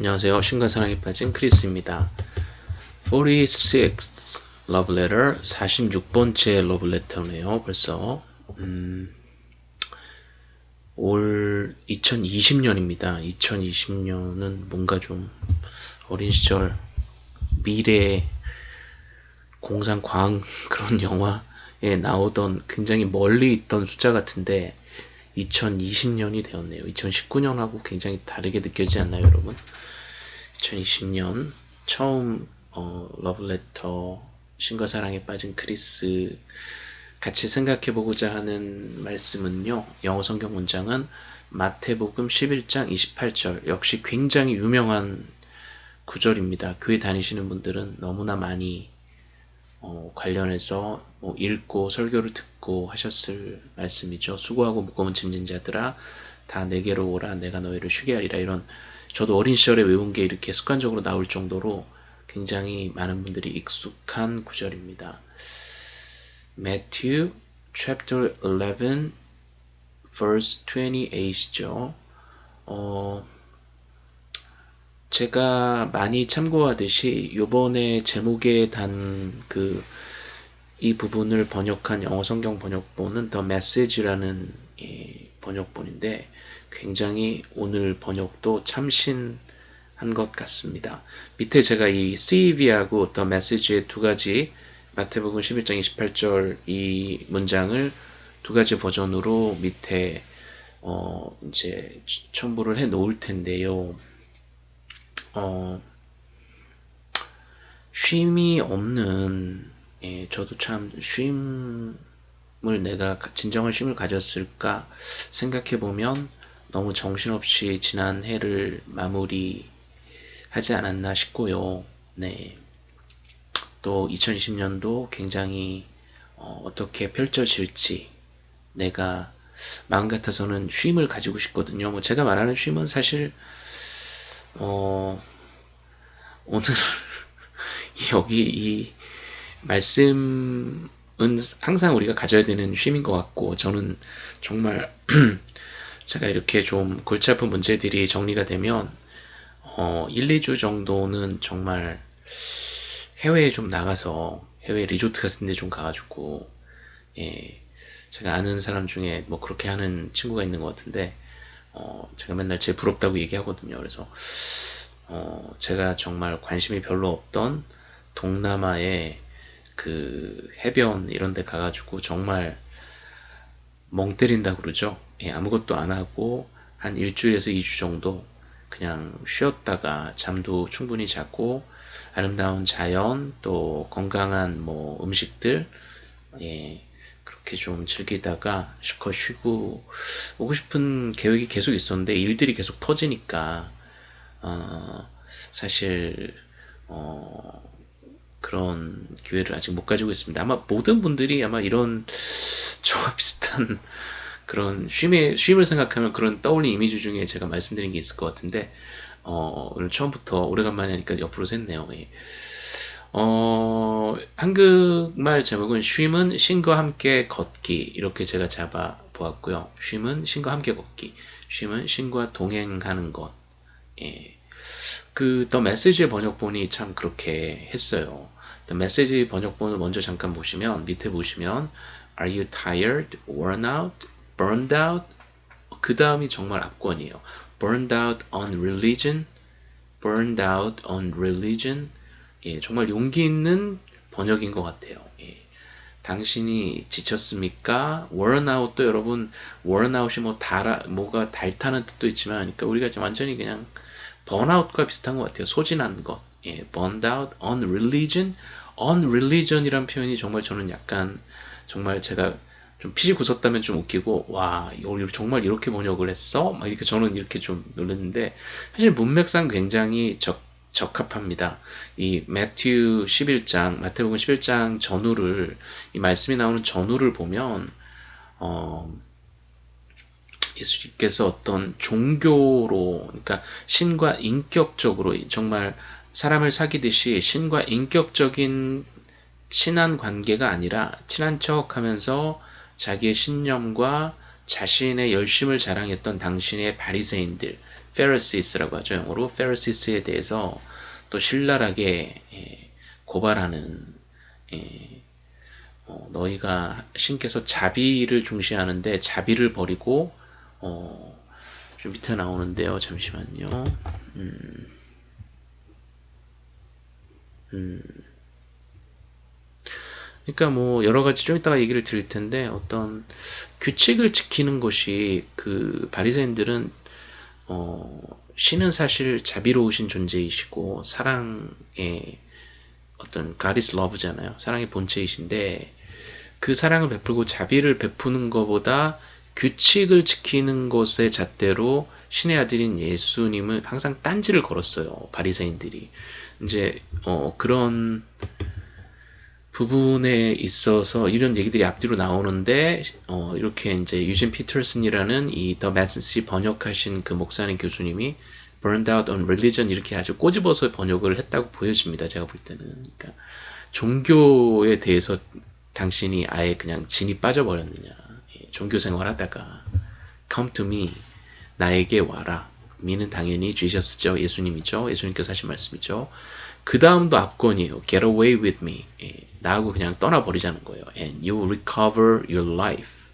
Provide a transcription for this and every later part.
안녕하세요. 신과 사랑에 빠진 크리스입니다. 46 love letter 46번째 love letter네요. 벌써 음, 올 2020년입니다. 2020년은 뭔가 좀 어린 시절 미래 공상 과학 그런 영화에 나오던 굉장히 멀리 있던 숫자 같은데 2020년이 되었네요. 2019년하고 굉장히 다르게 느껴지지 않나요, 여러분? 2020년 처음 어, 러브레터 신과 사랑에 빠진 크리스 같이 생각해 보고자 하는 말씀은요. 영어 성경 문장은 마태복음 11장 28절 역시 굉장히 유명한 구절입니다. 교회 다니시는 분들은 너무나 많이 어, 관련해서 뭐 읽고 설교를 듣고 하셨을 말씀이죠. 수고하고 무거운 짐진 자들아 다 내게로 오라 내가 너희를 쉬게 하리라 이런 저도 어린 시절에 외운 게 이렇게 습관적으로 나올 정도로 굉장히 많은 분들이 익숙한 구절입니다. Matthew chapter 11 verse 28이죠. 어, 제가 많이 참고하듯이 요번에 제목에 단 그 이 부분을 번역한 영어 성경 번역본은 Message라는 예, 번역본인데 굉장히 오늘 번역도 참신한 것 같습니다. 밑에 제가 이 CEV하고 The Message의 두 가지 마태복음 11장 28절 이 문장을 두 가지 버전으로 밑에 어 이제 첨부를 해 놓을 텐데요. 어, 쉼이 없는 예, 저도 참 쉼을 내가 진정한 쉼을 가졌을까 생각해 보면 너무 정신없이 지난 해를 마무리하지 않았나 싶고요. 네. 또 2020년도 굉장히 어, 떻게 펼쳐질지 내가 마음 같아서는 쉼을 가지고 싶거든요. 뭐 제가 말하는 쉼은 사실 어, 오늘 여기 이 말씀은 항상 우리가 가져야 되는 쉼인 것 같고 저는 정말 제가 이렇게 좀 골치 아픈 문제들이 정리가 되면 어, 1, 2주 정도는 정말 해외에 좀 나가서 해외 리조트 같은 데 좀 가가지고 예, 제가 아는 사람 중에 뭐 그렇게 하는 친구가 있는 것 같은데 어, 제가 맨날 제 부럽다고 얘기하거든요. 그래서 어, 제가 정말 관심이 별로 없던 동남아의 그 해변 이런 데 가가지고 정말 멍 때린다 그러죠. 예, 아무것도 안 하고 한 일주일에서 2주 정도 그냥 쉬었다가 잠도 충분히 자고 아름다운 자연 또 건강한 뭐 음식들 예, 그렇게 좀 즐기다가 실컷 쉬고 오고 싶은 계획이 계속 있었는데 일들이 계속 터지니까 어, 사실 어, 그런 기회를 아직 못 가지고 있습니다. 아마 모든 분들이 아마 이런 저와 비슷한 그런 쉼의, 쉼을 생각하면 그런 떠올린 이미지 중에 제가 말씀드린 게 있을 것 같은데 어, 오늘 처음부터 오래간만에 하니까 옆으로 샜네요. 예. 어, 한국말 제목은 쉼은 신과 함께 걷기 이렇게 제가 잡아 보았고요. 쉼은 신과 함께 걷기. 쉼은 신과 동행하는 것. 예. 그, 더 메시지의 번역본이 참 그렇게 했어요. 더 메시지 번역본을 먼저 잠깐 보시면, 밑에 보시면, Are you tired, worn out, burned out? 그 다음이 정말 압권이에요. Burned out on religion, burned out on religion, 예, 정말 용기 있는 번역인 것 같아요. 예. 당신이 지쳤습니까? wornout도 여러분 wornout이 뭐 달아 뭐가 달타는 뜻도 있지만 그러니까 우리가 지금 완전히 그냥 번아웃과 비슷한 것 같아요. 소진한 것. 예, burned out on religion, on religion이란 표현이 정말 저는 약간 정말 제가 좀 피지 굳었다면 좀 웃기고 와 정말 이렇게 번역을 했어? 막 이렇게 저는 이렇게 좀 놀랐는데 사실 문맥상 굉장히 적 적합합니다. 이 매튜 11장, 마태복음 11장 전후를 이 말씀이 나오는 전후를 보면 어, 예수님께서 어떤 종교로 그러니까 신과 인격적으로 정말 사람을 사귀듯이 신과 인격적인 친한 관계가 아니라 친한 척 하면서 자기의 신념과 자신의 열심을 자랑했던 당신의 바리새인들 페르시스라고 하죠. 영어로 페르시스에 대해서 또 신랄하게 예, 고발하는 예, 어, 너희가 신께서 자비를 중시하는데 자비를 버리고 어, 좀 밑에 나오는데요. 잠시만요. 음, 음. 그러니까 뭐 여러 가지 좀 이따가 얘기를 드릴 텐데 어떤 규칙을 지키는 것이 그 바리새인들은 어 신은 사실 자비로우신 존재이시고 사랑의 어떤 is love잖아요. 사랑의 본체이신데 그 사랑을 베풀고 자비를 베푸는 것보다 규칙을 지키는 것의 잣대로 신의 아들인 예수님을 항상 딴지를 걸었어요. 바리새인들이 이제 어 그런 부분에 있어서 이런 얘기들이 앞뒤로 나오는데 어, 이렇게 이제 유진 피터슨이라는 이더 메시지 번역하신 그 목사님 교수님이 burned out on religion 이렇게 아주 꼬집어서 번역을 했다고 보여집니다. 제가 볼 때는. 그러니까 종교에 대해서 당신이 아예 그냥 진이 빠져버렸느냐. 예, 종교 생활하다가 come to me 나에게 와라. 미는 당연히 주셨었죠 예수님이죠. 예수님께서 하신 말씀이죠. 그 다음도 압권이에요. Get away with me. 예, 나하고 그냥 떠나버리자는 거예요. And you recover your life.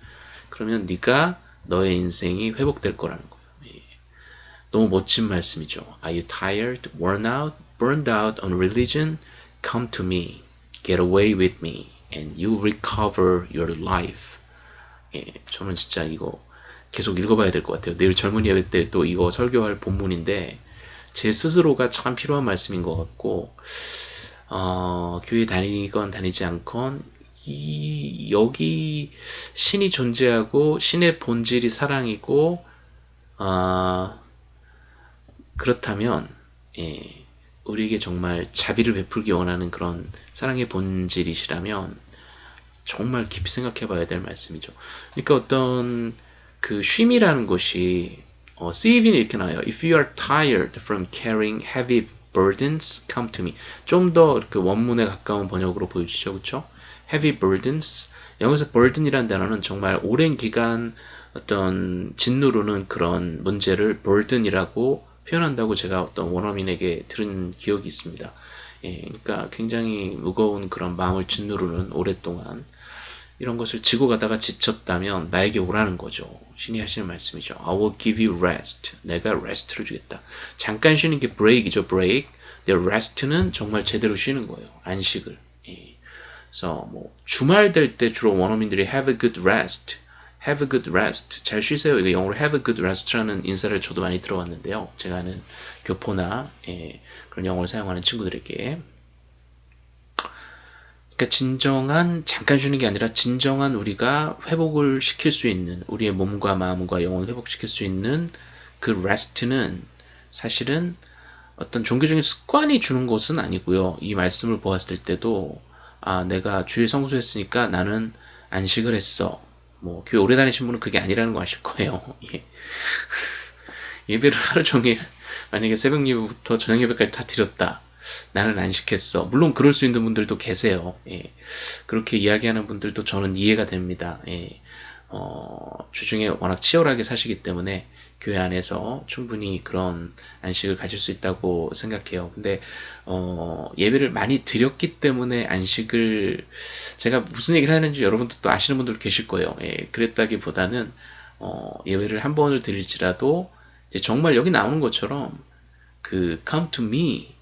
그러면 네가 너의 인생이 회복될 거라는 거예요. 예. 너무 멋진 말씀이죠. Are you tired, worn out, burned out on religion? Come to me. Get away with me. And you recover your life. 예, 저는 진짜 이거 계속 읽어봐야 될 것 같아요. 내일 젊은 예배 때 또 이거 설교할 본문인데 제 스스로가 참 필요한 말씀인 것 같고 어, 교회 다니건 다니지 않건 이 여기 신이 존재하고 신의 본질이 사랑이고 어, 그렇다면 예, 우리에게 정말 자비를 베풀기 원하는 그런 사랑의 본질이시라면 정말 깊이 생각해 봐야 될 말씀이죠. 그러니까 어떤 그 쉼이라는 것이 어, CV는 이렇게 나와요. If you are tired from carrying heavy burdens come to me. 좀 더 그 원문에 가까운 번역으로 보여주죠. 그렇죠? heavy burdens. 여기서 burden이라는 단어는 정말 오랜 기간 어떤 짓누르는 그런 문제를 burden이라고 표현한다고 제가 어떤 원어민에게 들은 기억이 있습니다. 예, 그러니까 굉장히 무거운 그런 마음을 짓누르는 오랫동안 이런 것을 지고 가다가 지쳤다면 나에게 오라는 거죠. 신이 하시는 말씀이죠. I will give you rest. 내가 rest를 주겠다. 잠깐 쉬는 게 break이죠. break. 근데 rest는 정말 제대로 쉬는 거예요. 안식을. 예. 그래서 뭐 주말 될 때 주로 원어민들이 have a good rest. have a good rest. 잘 쉬세요. 이거 영어로 have a good rest라는 인사를 저도 많이 들어봤는데요. 제가 아는 교포나 예, 그런 영어를 사용하는 친구들에게 그러니까 진정한 잠깐 쉬는 게 아니라 진정한 우리가 회복을 시킬 수 있는 우리의 몸과 마음과 영혼을 회복시킬 수 있는 그 rest는 사실은 어떤 종교적인 습관이 주는 것은 아니고요. 이 말씀을 보았을 때도 아 내가 주일 성수했으니까 나는 안식을 했어. 뭐 교회 오래 다니신 분은 그게 아니라는 거 아실 거예요. 예. 예배를 하루 종일 만약에 새벽 예배부터 저녁 예배까지 다 드렸다. 나는 안 시켰어. 물론 그럴 수 있는 분들도 계세요. 예. 그렇게 이야기하는 분들도 저는 이해가 됩니다. 예. 어, 주중에 워낙 치열하게 사시기 때문에 교회 안에서 충분히 그런 안식을 가질 수 있다고 생각해요. 근데 어, 예배를 많이 드렸기 때문에 안식을 제가 무슨 얘기를 하는지 여러분들 또 아시는 분들 계실 거예요. 예, 그랬다기보다는 어, 예배를 한 번을 드릴지라도 정말 여기 나오는 것처럼 그 come to me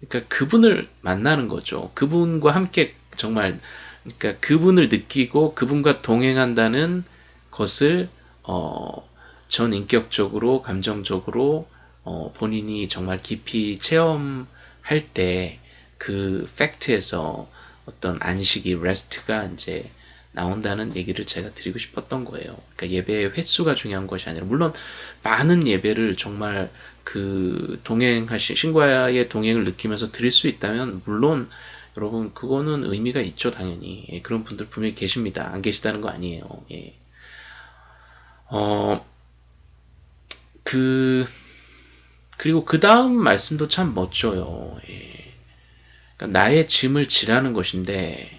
그러니까 그분을 만나는 거죠. 그분과 함께 정말 그러니까 그분을 느끼고 그분과 동행한다는 것을 어, 전 인격적으로 감정적으로 어, 본인이 정말 깊이 체험할 때 그 팩트에서 어떤 안식이 레스트가 이제 나온다는 얘기를 제가 드리고 싶었던 거예요. 그러니까 예배의 횟수가 중요한 것이 아니라 물론 많은 예배를 정말 그 동행하신 신과의 동행을 느끼면서 드릴 수 있다면 물론 여러분 그거는 의미가 있죠 당연히 예, 그런 분들 분명히 계십니다 안 계시다는 거 아니에요 예. 어, 그 그리고 그 다음 말씀도 참 멋져요 예. 그러니까 나의 짐을 지라는 것인데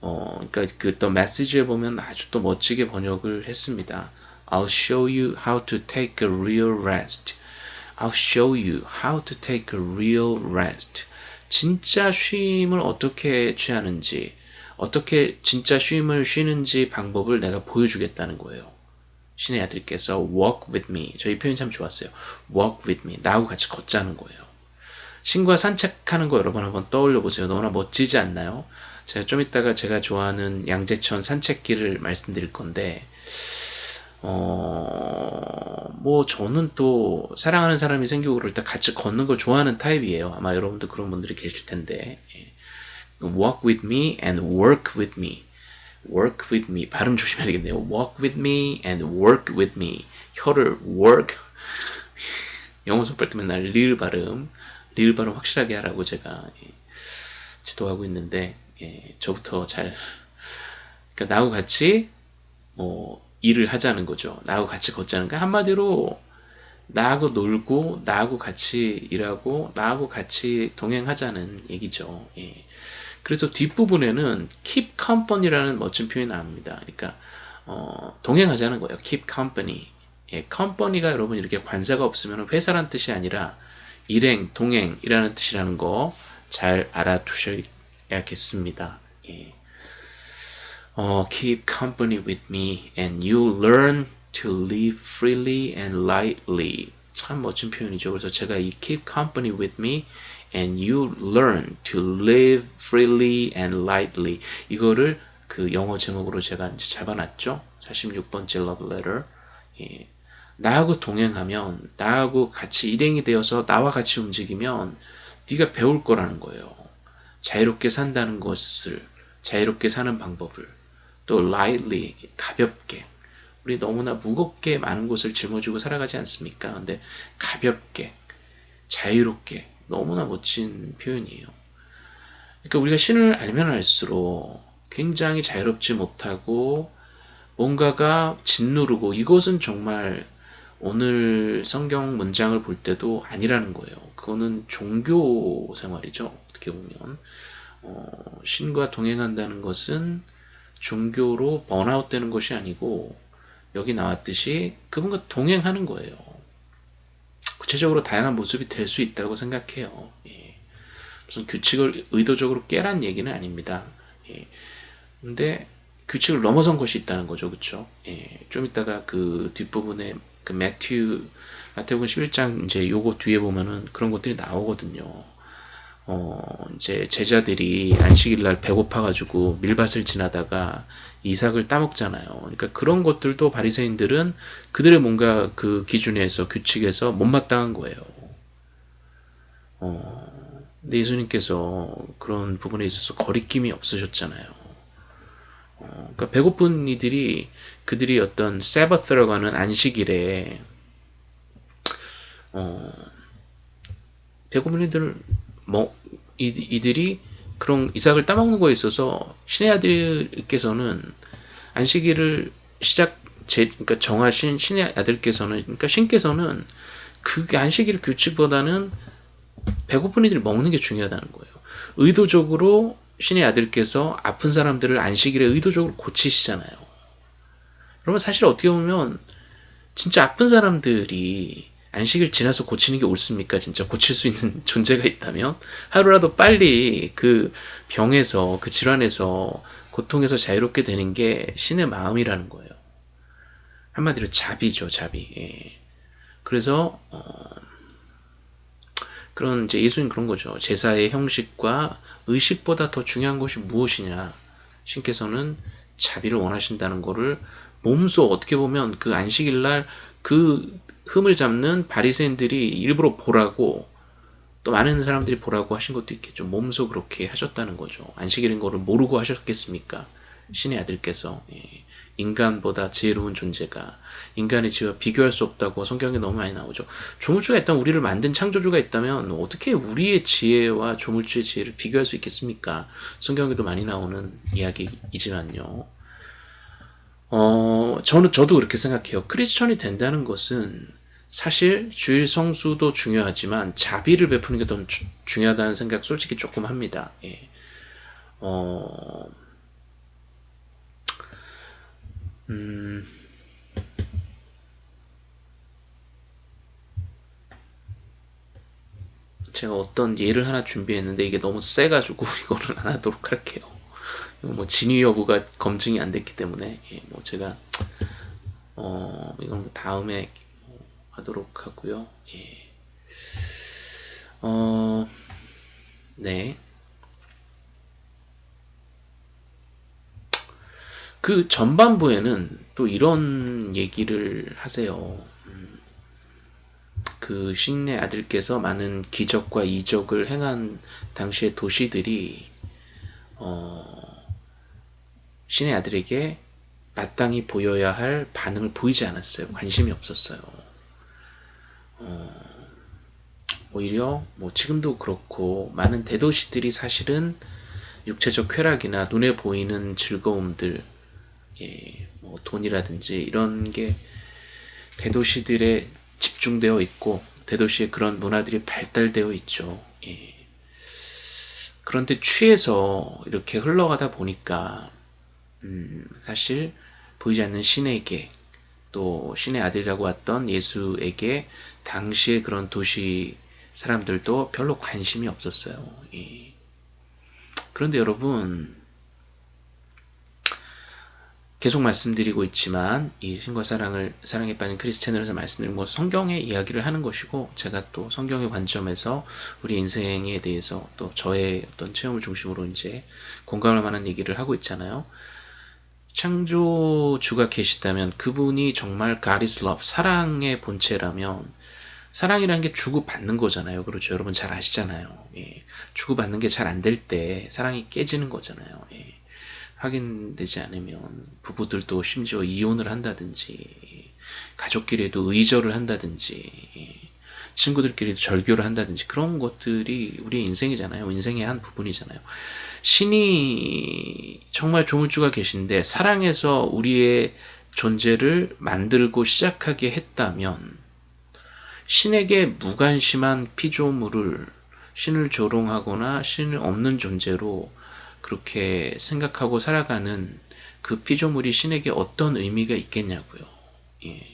어, 그러니까 그 또 메시지에 보면 아주 또 멋지게 번역을 했습니다 I'll show you how to take a real rest. I'll show you how to take a real rest. 진짜 쉼을 어떻게 취하는지, 어떻게 진짜 쉼을 쉬는지 방법을 내가 보여주겠다는 거예요. 신의 아들께서 walk with me. 저희 표현 참 좋았어요. walk with me. 나하고 같이 걷자는 거예요. 신과 산책하는 거 여러분 한번 떠올려 보세요. 너무나 멋지지 않나요? 제가 좀 이따가 제가 좋아하는 양재천 산책길을 말씀드릴 건데, 어, 뭐, 저는 또, 사랑하는 사람이 생기고 그럴 때 같이 걷는 걸 좋아하는 타입이에요. 아마 여러분도 그런 분들이 계실 텐데. 예. walk with me and work with me. work with me. 발음 조심해야 되겠네요. walk with me and work with me. 혀를 work. 영어 손발 때 맨날 릴 발음. 릴 발음 확실하게 하라고 제가 예, 지도하고 있는데, 예, 저부터 잘, 그러니까 나하고 같이, 뭐, 일을 하자는 거죠. 나하고 같이 걷자는 거. 한마디로 나하고 놀고 나하고 같이 일하고 나하고 같이 동행하자는 얘기죠. 예. 그래서 뒷부분에는 keep company라는 멋진 표현이 나옵니다. 그러니까 어, 동행하자는 거예요. keep company. 예, company가 여러분 이렇게 관사가 없으면 회사란 뜻이 아니라 일행, 동행이라는 뜻이라는 거 잘 알아두셔야겠습니다. 예. 어, keep company with me and you learn to live freely and lightly. 참 멋진 표현이죠. 그래서 제가 이 keep company with me and you learn to live freely and lightly. 이거를 그 영어 제목으로 제가 이제 잡아놨죠. 46번째 love letter. 예. 나하고 동행하면, 나하고 같이 일행이 되어서 나와 같이 움직이면 네가 배울 거라는 거예요. 자유롭게 산다는 것을, 자유롭게 사는 방법을. 또 lightly 가볍게 우리 너무나 무겁게 많은 것을 짊어지고 살아가지 않습니까? 근데 가볍게 자유롭게 너무나 멋진 표현이에요. 그러니까 우리가 신을 알면 알수록 굉장히 자유롭지 못하고 뭔가가 짓누르고 이것은 정말 오늘 성경 문장을 볼 때도 아니라는 거예요. 그거는 종교 생활이죠. 어떻게 보면 어, 신과 동행한다는 것은 종교로 번아웃 되는 것이 아니고 여기 나왔듯이 그분과 동행하는 거예요. 구체적으로 다양한 모습이 될 수 있다고 생각해요. 예. 무슨 규칙을 의도적으로 깨란 얘기는 아닙니다. 예. 근데 규칙을 넘어선 것이 있다는 거죠. 그쵸? 예. 좀 이따가 그 뒷부분에 그 매튜, 마태복음 11장 이제 요거 뒤에 보면은 그런 것들이 나오거든요. 어, 이제 제자들이 안식일 날 배고파가지고 밀밭을 지나다가 이삭을 따먹잖아요. 그러니까 그런 것들도 바리새인들은 그들의 뭔가 그 기준에서 규칙에서 못마땅한 거예요. 어, 근데 예수님께서 그런 부분에 있어서 거리낌이 없으셨잖아요. 어, 그러니까 배고픈 이들이 그들이 어떤 세버스라고 하는 안식일에 어, 배고픈 이들을 뭐 이, 이들이 그런 이삭을 따먹는 거에 있어서 신의 아들께서는 안식일을 시작 제 그러니까 정하신 신의 아들께서는 그러니까 신께서는 그 안식일 규칙보다는 배고픈 이들이 먹는 게 중요하다는 거예요. 의도적으로 신의 아들께서 아픈 사람들을 안식일에 의도적으로 고치시잖아요. 그러면 사실 어떻게 보면 진짜 아픈 사람들이 안식일 지나서 고치는 게 옳습니까? 진짜 고칠 수 있는 존재가 있다면 하루라도 빨리 그 병에서 그 질환에서 고통에서 자유롭게 되는 게 신의 마음이라는 거예요. 한마디로 자비죠, 자비. 예. 그래서 어, 그런 이제 예수님 그런 거죠. 제사의 형식과 의식보다 더 중요한 것이 무엇이냐? 신께서는 자비를 원하신다는 것을 몸소 어떻게 보면 그 안식일 날그 흠을 잡는 바리새인들이 일부러 보라고 또 많은 사람들이 보라고 하신 것도 있겠죠. 몸소 그렇게 하셨다는 거죠. 안식일인 거를 모르고 하셨겠습니까? 신의 아들께서 예. 인간보다 지혜로운 존재가 인간의 지혜와 비교할 수 없다고 성경에 너무 많이 나오죠. 조물주가 일단 우리를 만든 창조주가 있다면 어떻게 우리의 지혜와 조물주의 지혜를 비교할 수 있겠습니까? 성경에도 많이 나오는 이야기이지만요. 어, 저는 저도 그렇게 생각해요. 크리스천이 된다는 것은 사실 주일 성수도 중요하지만 자비를 베푸는 게 더 중요하다는 생각 솔직히 조금 합니다. 예. 어... 음... 제가 어떤 예를 하나 준비했는데 이게 너무 세가지고 이거는 안 하도록 할게요. 뭐 진위 여부가 검증이 안 됐기 때문에 예, 뭐 제가 어 이건 다음에 하도록 하고요. 예. 어, 네. 그 전반부에는 또 이런 얘기를 하세요. 음, 그 신의 아들께서 많은 기적과 이적을 행한 당시의 도시들이 어, 신의 아들에게 마땅히 보여야 할 반응을 보이지 않았어요. 관심이 없었어요. 어, 오히려 뭐 지금도 그렇고 많은 대도시들이 사실은 육체적 쾌락이나 눈에 보이는 즐거움들, 예, 뭐 돈이라든지 이런 게 대도시들에 집중되어 있고 대도시에 그런 문화들이 발달되어 있죠. 예. 그런데 취해서 이렇게 흘러가다 보니까 음, 사실 보이지 않는 신에게 또 신의 아들이라고 왔던 예수에게 당시에 그런 도시 사람들도 별로 관심이 없었어요. 예. 그런데 여러분 계속 말씀드리고 있지만 이 신과 사랑을 사랑에 빠진 크리스 채널에서 말씀드린 것 성경의 이야기를 하는 것이고 제가 또 성경의 관점에서 우리 인생에 대해서 또 저의 어떤 체험을 중심으로 이제 공감할 만한 얘기를 하고 있잖아요. 창조주가 계시다면 그분이 정말 God is love, 사랑의 본체라면 사랑이라는 게 주고받는 거잖아요. 그렇죠. 여러분 잘 아시잖아요. 예. 주고받는 게 잘 안 될 때 사랑이 깨지는 거잖아요. 예. 확인되지 않으면 부부들도 심지어 이혼을 한다든지 가족끼리도 의절을 한다든지 예. 친구들끼리도 절교를 한다든지 그런 것들이 우리의 인생이잖아요. 인생의 한 부분이잖아요. 신이 정말 조물주가 계신데 사랑해서 우리의 존재를 만들고 시작하게 했다면 신에게 무관심한 피조물을 신을 조롱하거나 신을 없는 존재로 그렇게 생각하고 살아가는 그 피조물이 신에게 어떤 의미가 있겠냐고요. 예.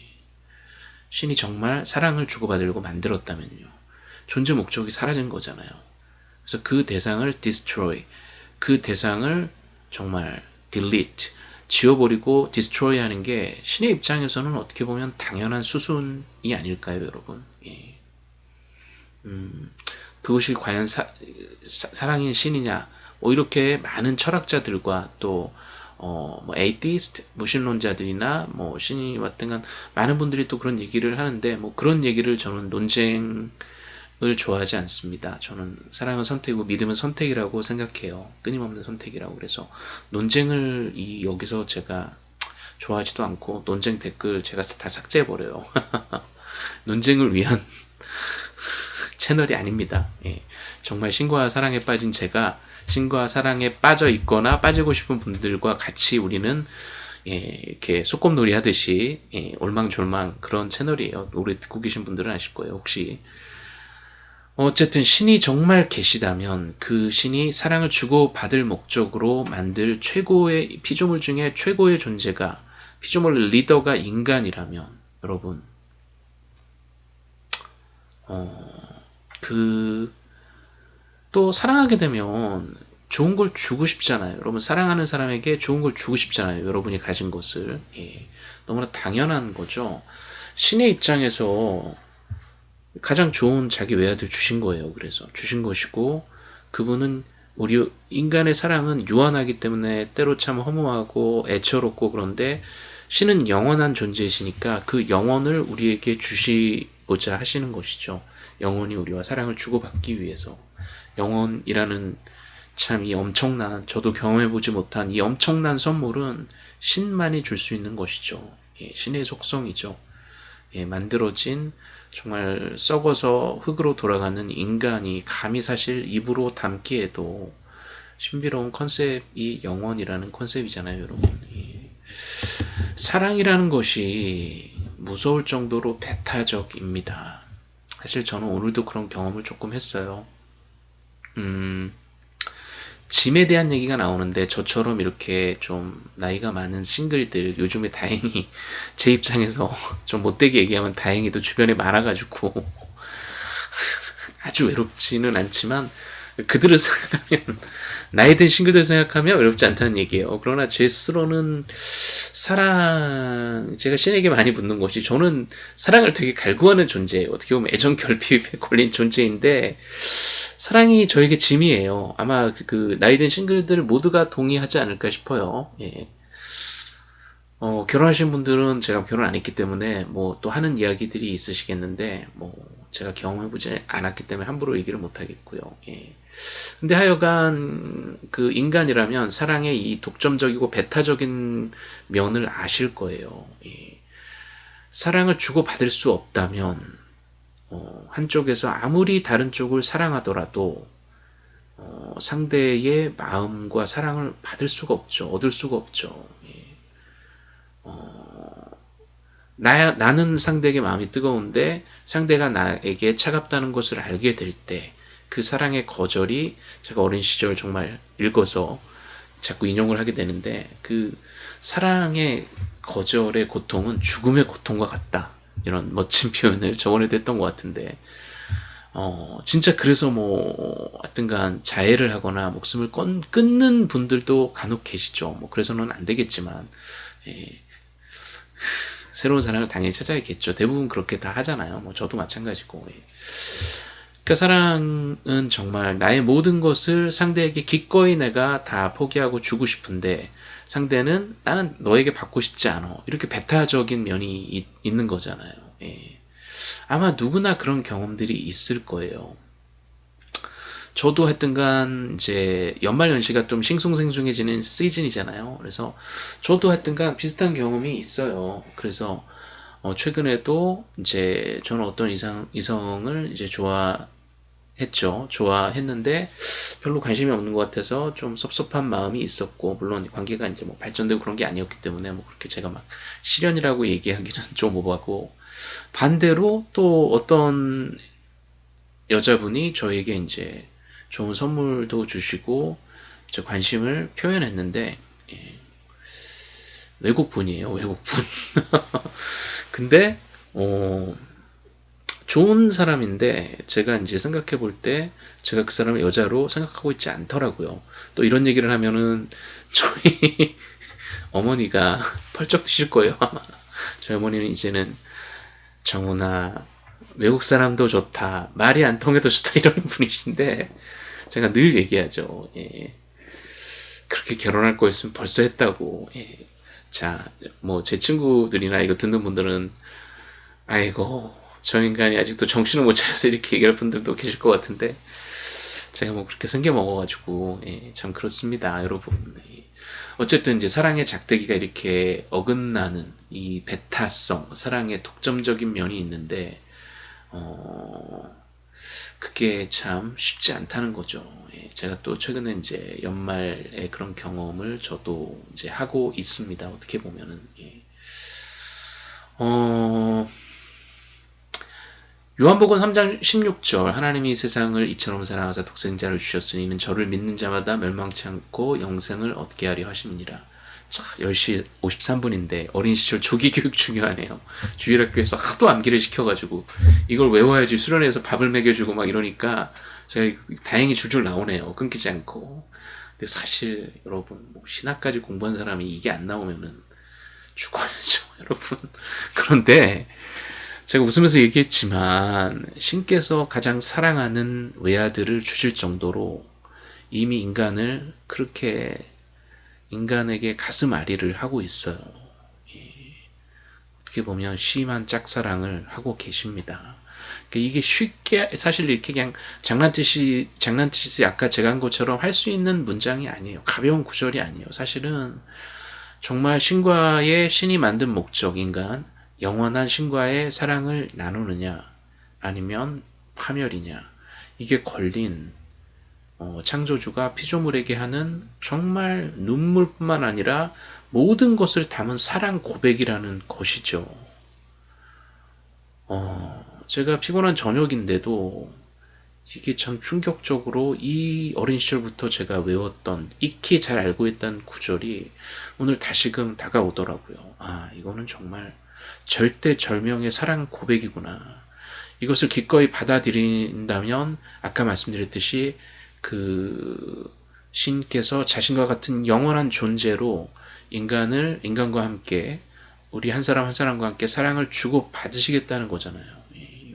신이 정말 사랑을 주고받으려고 만들었다면요. 존재 목적이 사라진 거잖아요. 그래서 그 대상을 destroy, 그 대상을 정말 delete, 지워버리고 destroy 하는 게 신의 입장에서는 어떻게 보면 당연한 수순이 아닐까요, 여러분? 예. 음, 그것이 과연 사, 사랑인 신이냐? 뭐 이렇게 많은 철학자들과 또 어, 뭐 atheist, 무신론자들이나 뭐 신이 왔든 간 많은 분들이 또 그런 얘기를 하는데 뭐 그런 얘기를 저는 논쟁 을 좋아하지 않습니다. 저는 사랑은 선택이고 믿음은 선택이라고 생각해요. 끊임없는 선택이라고 그래서 논쟁을 이 여기서 제가 좋아하지도 않고 논쟁 댓글 제가 다 삭제해버려요. 논쟁을 위한 채널이 아닙니다. 예. 정말 신과 사랑에 빠진 제가 신과 사랑에 빠져 있거나 빠지고 싶은 분들과 같이 우리는 예, 이렇게 소꿉놀이 하듯이 예, 올망졸망 그런 채널이에요. 노래 듣고 계신 분들은 아실 거예요. 혹시 어쨌든 신이 정말 계시다면 그 신이 사랑을 주고 받을 목적으로 만들 최고의 피조물 중에 최고의 존재가 피조물 리더가 인간이라면 여러분 어, 그 또 사랑하게 되면 좋은 걸 주고 싶잖아요. 여러분 사랑하는 사람에게 좋은 걸 주고 싶잖아요. 여러분이 가진 것을 예, 너무나 당연한 거죠. 신의 입장에서 가장 좋은 자기 외아들 주신 거예요. 그래서 주신 것이고 그분은 우리 인간의 사랑은 유한하기 때문에 때로 참 허무하고 애처롭고 그런데 신은 영원한 존재이시니까 그 영원을 우리에게 주시고자 하시는 것이죠. 영원히 우리와 사랑을 주고받기 위해서 영원이라는 참 이 엄청난 저도 경험해보지 못한 이 엄청난 선물은 신만이 줄 수 있는 것이죠. 예, 신의 속성이죠. 예, 만들어진 정말 썩어서 흙으로 돌아가는 인간이 감히 사실 입으로 담기에도 신비로운 concept이 영원이라는 concept이잖아요, 여러분. 사랑이라는 것이 무서울 정도로 배타적입니다. 사실 저는 오늘도 그런 경험을 조금 했어요. 음, 짐에 대한 얘기가 나오는데 저처럼 이렇게 좀 나이가 많은 싱글들 요즘에 다행히 제 입장에서 좀 못되게 얘기하면 다행히도 주변에 많아가지고 아주 외롭지는 않지만 그들을 생각하면 나이 든 싱글들 생각하면 외롭지 않다는 얘기예요. 그러나 제 스스로는 사랑 제가 신에게 많이 묻는 것이 저는 사랑을 되게 갈구하는 존재예요. 어떻게 보면 애정 결핍에 걸린 존재인데 사랑이 저에게 짐이에요. 아마 그 나이 든 싱글들 모두가 동의하지 않을까 싶어요. 예. 어, 결혼하신 분들은 제가 결혼 안 했기 때문에 뭐 또 하는 이야기들이 있으시겠는데 뭐 제가 경험해보지 않았기 때문에 함부로 얘기를 못 하겠고요. 예. 근데 하여간 그 인간이라면 사랑의 이 독점적이고 배타적인 면을 아실 거예요. 예. 사랑을 주고받을 수 없다면 어, 한쪽에서 아무리 다른 쪽을 사랑하더라도 어, 상대의 마음과 사랑을 받을 수가 없죠. 얻을 수가 없죠. 예. 어, 나, 나는 상대에게 마음이 뜨거운데 상대가 나에게 차갑다는 것을 알게 될 때 그 사랑의 거절이 제가 어린 시절 정말 읽어서 자꾸 인용을 하게 되는데 그 사랑의 거절의 고통은 죽음의 고통과 같다. 이런 멋진 표현을 저번에도 했던 것 같은데 어, 진짜 그래서 뭐, 하여튼간 자해를 하거나 목숨을 건, 끊는 분들도 간혹 계시죠. 뭐, 그래서는 안 되겠지만, 예. 새로운 사랑을 당연히 찾아야겠죠. 대부분 그렇게 다 하잖아요. 뭐, 저도 마찬가지고. 예. 그 사랑은 정말 나의 모든 것을 상대에게 기꺼이 내가 다 포기하고 주고 싶은데, 상대는 나는 너에게 받고 싶지 않아. 이렇게 배타적인 면이 있, 있는 거잖아요. 예. 아마 누구나 그런 경험들이 있을 거예요. 저도 하여튼간 이제 연말 연시가 좀 싱숭생숭해지는 시즌이잖아요. 그래서 저도 하여튼간 비슷한 경험이 있어요. 그래서 어 최근에도 이제 저는 어떤 이상 이성을 이제 좋아 했죠. 좋아했는데 별로 관심이 없는 것 같아서 좀 섭섭한 마음이 있었고 물론 관계가 이제 뭐 발전되고 그런 게 아니었기 때문에 뭐 그렇게 제가 막 실연이라고 얘기하기는 좀 오버하고 반대로 또 어떤 여자분이 저에게 이제 좋은 선물도 주시고 저 관심을 표현했는데 예. 외국 분이에요 외국 분 근데 어 좋은 사람인데 제가 이제 생각해 볼 때 제가 그 사람을 여자로 생각하고 있지 않더라고요. 또 이런 얘기를 하면은 저희 어머니가 펄쩍 드실 거예요. 아마 저희 어머니는 이제는 정훈아 외국 사람도 좋다 말이 안 통해도 좋다 이런 분이신데 제가 늘 얘기하죠. 예. 그렇게 결혼할 거였으면 벌써 했다고. 예. 자, 뭐 제 친구들이나 이거 듣는 분들은 아이고 저 인간이 아직도 정신을 못 차려서 이렇게 얘기할 분들도 계실 것 같은데 제가 뭐 그렇게 생겨 먹어가지고 예, 참 그렇습니다 여러분 예. 어쨌든 이제 사랑의 작대기가 이렇게 어긋나는 이 배타성 사랑의 독점적인 면이 있는데 어 그게 참 쉽지 않다는 거죠 예, 제가 또 최근에 이제 연말에 그런 경험을 저도 이제 하고 있습니다 어떻게 보면은 예. 어 요한복음 3장 16절 하나님이 세상을 이처럼 사랑하사 독생자를 주셨으니 이는 저를 믿는 자마다 멸망치 않고 영생을 얻게 하려 하심이니라. 자, 10시 53분인데 어린 시절 조기 교육 중요하네요. 주일학교에서 하도 암기를 시켜가지고 이걸 외워야지 수련회에서 밥을 먹여주고 막 이러니까 제가 다행히 줄줄 나오네요. 끊기지 않고. 근데 사실 여러분 뭐 신학까지 공부한 사람이 이게 안 나오면은 죽어야죠 여러분. 그런데 제가 웃으면서 얘기했지만 신께서 가장 사랑하는 외아들을 주실 정도로 이미 인간을 그렇게 인간에게 가슴 아리를 하고 있어요. 어떻게 보면 심한 짝사랑을 하고 계십니다. 그러니까 이게 쉽게 사실 이렇게 그냥 장난치시 장난치시 아까 제가 한 것처럼 할 수 있는 문장이 아니에요. 가벼운 구절이 아니에요. 사실은 정말 신과의 신이 만든 목적 인간 영원한 신과의 사랑을 나누느냐 아니면 파멸이냐 이게 걸린 어, 창조주가 피조물에게 하는 정말 눈물뿐만 아니라 모든 것을 담은 사랑 고백이라는 것이죠. 어, 제가 피곤한 저녁인데도 이게 참 충격적으로 이 어린 시절부터 제가 외웠던 익히 잘 알고 있던 구절이 오늘 다시금 다가오더라고요. 아 이거는 정말 절대 절명의 사랑 고백이구나. 이것을 기꺼이 받아들인다면 아까 말씀드렸듯이 그 신께서 자신과 같은 영원한 존재로 인간을 인간과 함께 우리 한 사람 한 사람과 함께 사랑을 주고 받으시겠다는 거잖아요.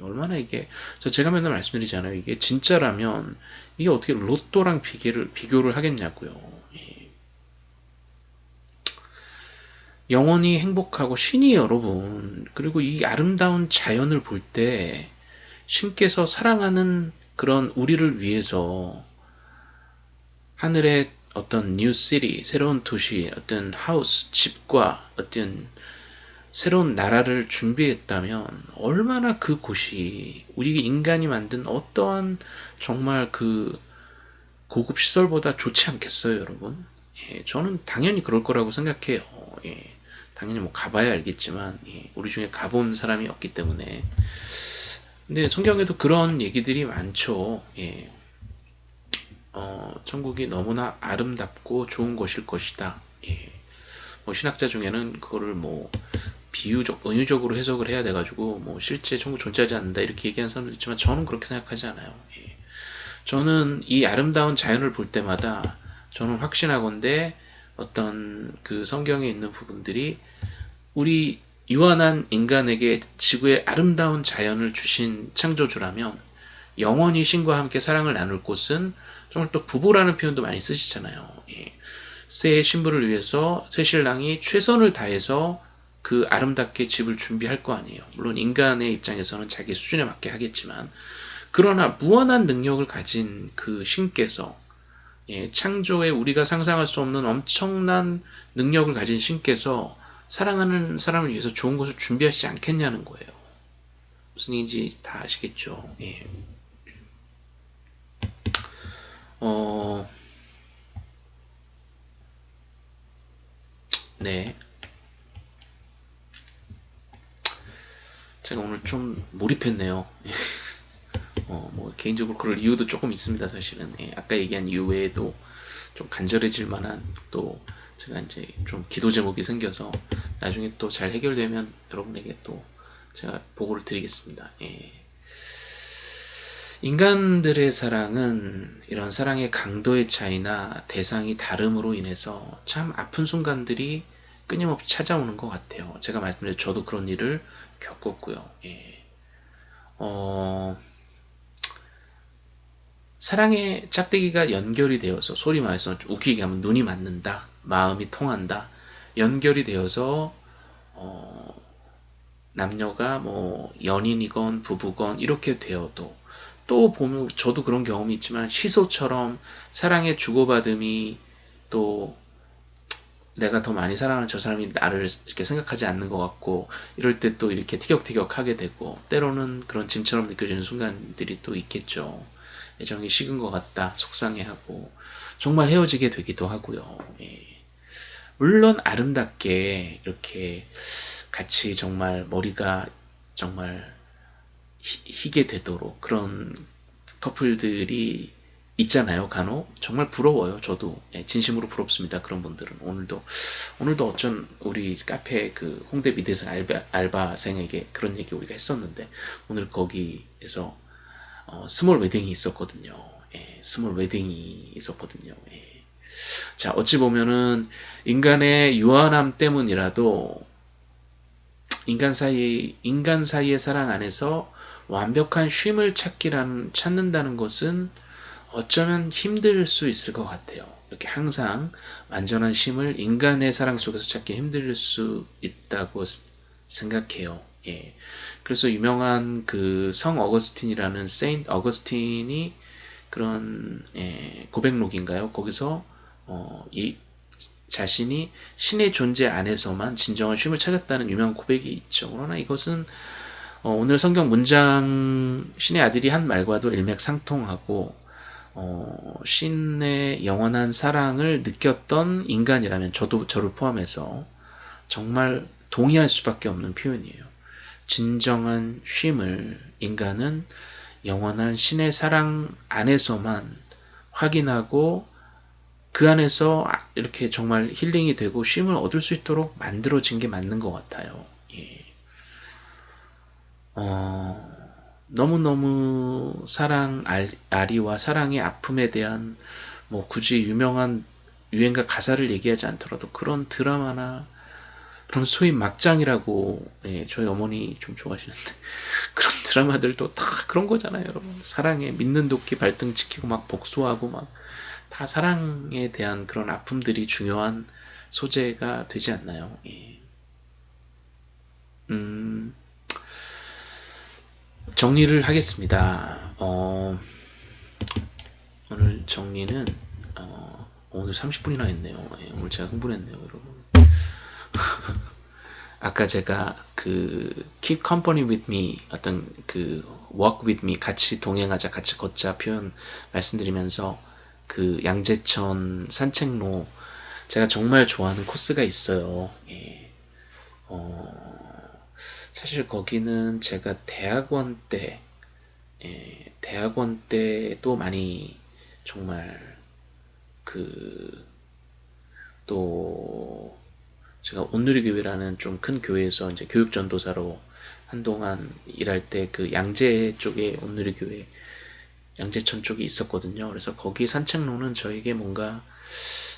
얼마나 이게 저 제가 맨날 말씀드리잖아요. 이게 진짜라면 이게 어떻게 로또랑 비교를 비교를 하겠냐고요. 영원히 행복하고 신이 여러분 그리고 이 아름다운 자연을 볼 때 신께서 사랑하는 그런 우리를 위해서 하늘의 어떤 new city, 새로운 도시, 어떤 하우스, 집과 어떤 새로운 나라를 준비했다면 얼마나 그 곳이 우리 인간이 만든 어떠한 정말 그 고급 시설보다 좋지 않겠어요, 여러분? 예, 저는 당연히 그럴 거라고 생각해요. 예, 당연히 뭐 가봐야 알겠지만 예, 우리 중에 가본 사람이 없기 때문에 근데 성경에도 그런 얘기들이 많죠. 예, 어, 천국이 너무나 아름답고 좋은 것일 것이다. 예. 뭐 신학자 중에는 그거를 뭐 비유적, 은유적으로 해석을 해야 돼가지고 뭐 실제 천국 존재하지 않는다 이렇게 얘기하는 사람도 있지만 저는 그렇게 생각하지 않아요. 예. 저는 이 아름다운 자연을 볼 때마다 저는 확신하건대 어떤 그 성경에 있는 부분들이 우리 유한한 인간에게 지구의 아름다운 자연을 주신 창조주라면 영원히 신과 함께 사랑을 나눌 곳은 정말 또 부부라는 표현도 많이 쓰시잖아요. 예. 새 신부를 위해서 새 신랑이 최선을 다해서 그 아름답게 집을 준비할 거 아니에요. 물론 인간의 입장에서는 자기 수준에 맞게 하겠지만 그러나 무한한 능력을 가진 그 신께서 예, 창조에 우리가 상상할 수 없는 엄청난 능력을 가진 신께서 사랑하는 사람을 위해서 좋은 것을 준비하시지 않겠냐는 거예요. 무슨 얘기인지 다 아시겠죠. 예. 어, 네. 제가 오늘 좀 몰입했네요. 어, 뭐, 개인적으로 그럴 이유도 조금 있습니다, 사실은. 예, 아까 얘기한 이유 외에도 좀 간절해질 만한 또 제가 이제 좀 기도 제목이 생겨서 나중에 또 잘 해결되면 여러분에게 또 제가 보고를 드리겠습니다. 예. 인간들의 사랑은 이런 사랑의 강도의 차이나 대상이 다름으로 인해서 참 아픈 순간들이 끊임없이 찾아오는 것 같아요. 제가 말씀드린 저도 그런 일을 겪었고요. 예. 어, 사랑의 짝대기가 연결이 되어서 소리 말해서 웃기게 하면 눈이 맞는다, 마음이 통한다, 연결이 되어서 어, 남녀가 뭐 연인이건 부부건 이렇게 되어도 또 보면 저도 그런 경험이 있지만 시소처럼 사랑의 주고받음이 또 내가 더 많이 사랑하는 저 사람이 나를 이렇게 생각하지 않는 것 같고 이럴 때 또 이렇게 티격태격 하게 되고 때로는 그런 짐처럼 느껴지는 순간들이 또 있겠죠. 애정이 식은 것 같다 속상해하고 정말 헤어지게 되기도 하고요. 예. 물론 아름답게 이렇게 같이 정말 머리가 정말 희게 되도록 그런 커플들이 있잖아요 간혹. 정말 부러워요 저도. 예, 진심으로 부럽습니다 그런 분들은. 오늘도 오늘도 어쩐 우리 카페 그 홍대 미대생 알바, 알바생에게 그런 얘기 우리가 했었는데 오늘 거기에서 어, small wedding이 있었거든요. 예, small wedding이 있었거든요. 예. 자 어찌 보면은 인간의 유한함 때문이라도 인간 사이 인간 사이의 사랑 안에서 완벽한 쉼을 찾기라는, 찾는다는 것은 어쩌면 힘들 수 있을 것 같아요. 이렇게 항상 완전한 쉼을 인간의 사랑 속에서 찾기 힘들 수 있다고 생각해요. 예. 그래서 유명한 그 성 어거스틴이라는 세인트 어거스틴이 그런 예, 고백록인가요? 거기서 어, 이 자신이 신의 존재 안에서만 진정한 쉼을 찾았다는 유명한 고백이 있죠. 그러나 이것은 어, 오늘 성경 문장 신의 아들이 한 말과도 일맥상통하고 어, 신의 영원한 사랑을 느꼈던 인간이라면 저도 저를 포함해서 정말 동의할 수밖에 없는 표현이에요. 진정한 쉼을 인간은 영원한 신의 사랑 안에서만 확인하고 그 안에서 이렇게 정말 힐링이 되고 쉼을 얻을 수 있도록 만들어진 게 맞는 것 같아요. 예. 어, 너무너무 사랑 알, 아리와 사랑의 아픔에 대한 뭐 굳이 유명한 유행가 가사를 얘기하지 않더라도 그런 드라마나 그런 소위 막장이라고 예, 저희 어머니 좀 좋아하시는데 그런 드라마들도 다 그런 거잖아요 여러분 사랑에 믿는 도끼 발등 지키고 막 복수하고 막 다 사랑에 대한 그런 아픔들이 중요한 소재가 되지 않나요 예. 음, 정리를 하겠습니다 어, 오늘 정리는 어, 오늘 30분이나 했네요 예, 오늘 제가 흥분했네요 여러분 아까 제가 그 keep company with me 어떤 그 walk with me 같이 동행하자 같이 걷자 표현 말씀드리면서 그 양재천 산책로 제가 정말 좋아하는 코스가 있어요. 예. 어, 사실 거기는 제가 대학원 때 예, 대학원 때도 많이 정말 그 또 제가 온누리교회라는 좀 큰 교회에서 이제 교육 전도사로 한동안 일할 때 그 양재 쪽에 온누리교회 양재천 쪽에 있었거든요. 그래서 거기 산책로는 저에게 뭔가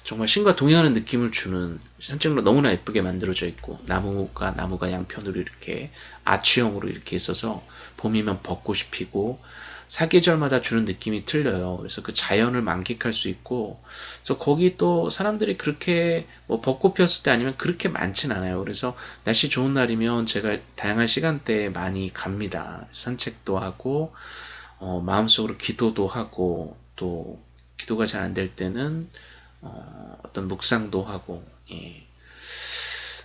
정말 신과 동행하는 느낌을 주는 산책로 너무나 예쁘게 만들어져 있고 나무가 나무가 양편으로 이렇게 아치형으로 이렇게 있어서 봄이면 벚꽃이 피고 사계절마다 주는 느낌이 틀려요. 그래서 그 자연을 만끽할 수 있고, 그래서 거기 또 사람들이 그렇게 뭐 벚꽃 피었을 때 아니면 그렇게 많진 않아요. 그래서 날씨 좋은 날이면 제가 다양한 시간대에 많이 갑니다. 산책도 하고, 어, 마음속으로 기도도 하고, 또 기도가 잘 안 될 때는 어, 어떤 묵상도 하고, 예.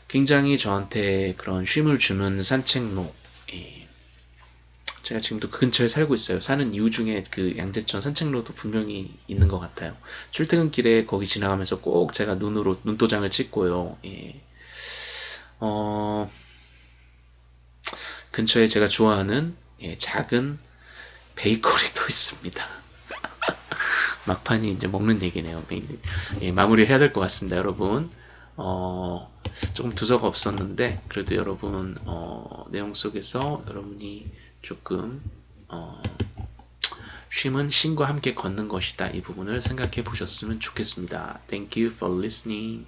굉장히 저한테 그런 쉼을 주는 산책로, 예. 제가 지금도 그 근처에 살고 있어요. 사는 이유 중에 그 양재천 산책로도 분명히 있는 것 같아요. 출퇴근길에 거기 지나가면서 꼭 제가 눈으로 눈도장을 찍고요. 예. 어, 근처에 제가 좋아하는 예, 작은 베이커리도 있습니다. 막판이 이제 먹는 얘기네요. 예, 마무리 해야 될 것 같습니다, 여러분. 어, 조금 두서가 없었는데, 그래도 여러분, 어, 내용 속에서 여러분이 조금 어, 쉼은 신과 함께 걷는 것이다. 이 부분을 생각해 보셨으면 좋겠습니다. Thank you for listening.